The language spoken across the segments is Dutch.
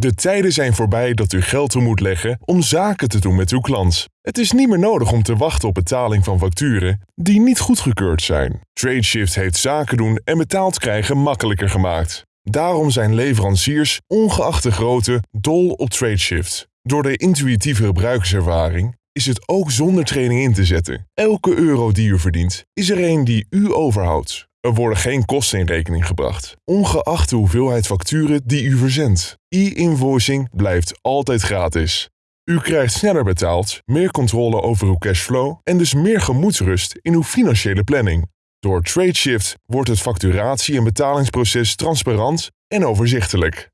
De tijden zijn voorbij dat u geld toe moet leggen om zaken te doen met uw klant. Het is niet meer nodig om te wachten op betaling van facturen die niet goedgekeurd zijn. TradeShift heeft zaken doen en betaald krijgen makkelijker gemaakt. Daarom zijn leveranciers, ongeacht de grootte, dol op TradeShift. Door de intuïtieve gebruikerservaring is het ook zonder training in te zetten. Elke euro die u verdient, is er een die u overhoudt. Er worden geen kosten in rekening gebracht, ongeacht de hoeveelheid facturen die u verzendt. E-invoicing blijft altijd gratis. U krijgt sneller betaald, meer controle over uw cashflow en dus meer gemoedsrust in uw financiële planning. Door TradeShift wordt het facturatie- en betalingsproces transparant en overzichtelijk.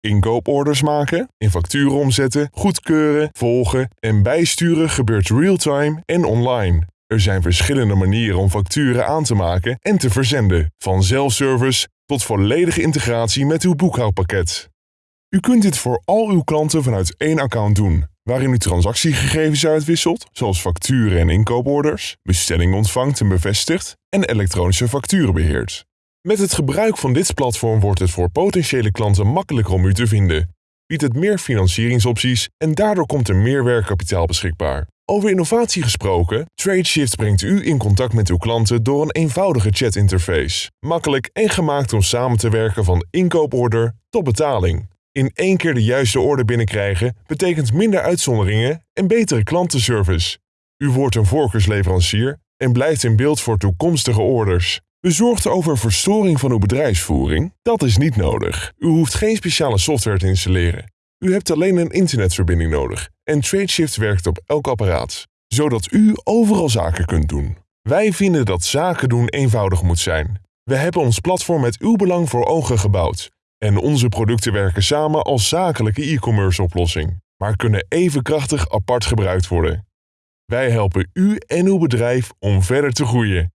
Inkooporders maken, in facturen omzetten, goedkeuren, volgen en bijsturen gebeurt real-time en online. Er zijn verschillende manieren om facturen aan te maken en te verzenden, van zelfservice tot volledige integratie met uw boekhoudpakket. U kunt dit voor al uw klanten vanuit één account doen, waarin u transactiegegevens uitwisselt, zoals facturen en inkooporders, bestellingen ontvangt en bevestigt en elektronische facturen beheert. Met het gebruik van dit platform wordt het voor potentiële klanten makkelijker om u te vinden, biedt het meer financieringsopties en daardoor komt er meer werkkapitaal beschikbaar. Over innovatie gesproken, TradeShift brengt u in contact met uw klanten door een eenvoudige chatinterface. Makkelijk en gemaakt om samen te werken van inkooporder tot betaling. In één keer de juiste orde binnenkrijgen betekent minder uitzonderingen en betere klantenservice. U wordt een voorkeursleverancier en blijft in beeld voor toekomstige orders. Bezorgd over verstoring van uw bedrijfsvoering? Dat is niet nodig. U hoeft geen speciale software te installeren. U hebt alleen een internetverbinding nodig en TradeShift werkt op elk apparaat, zodat u overal zaken kunt doen. Wij vinden dat zaken doen eenvoudig moet zijn. We hebben ons platform met uw belang voor ogen gebouwd en onze producten werken samen als zakelijke e-commerce oplossing, maar kunnen even krachtig apart gebruikt worden. Wij helpen u en uw bedrijf om verder te groeien.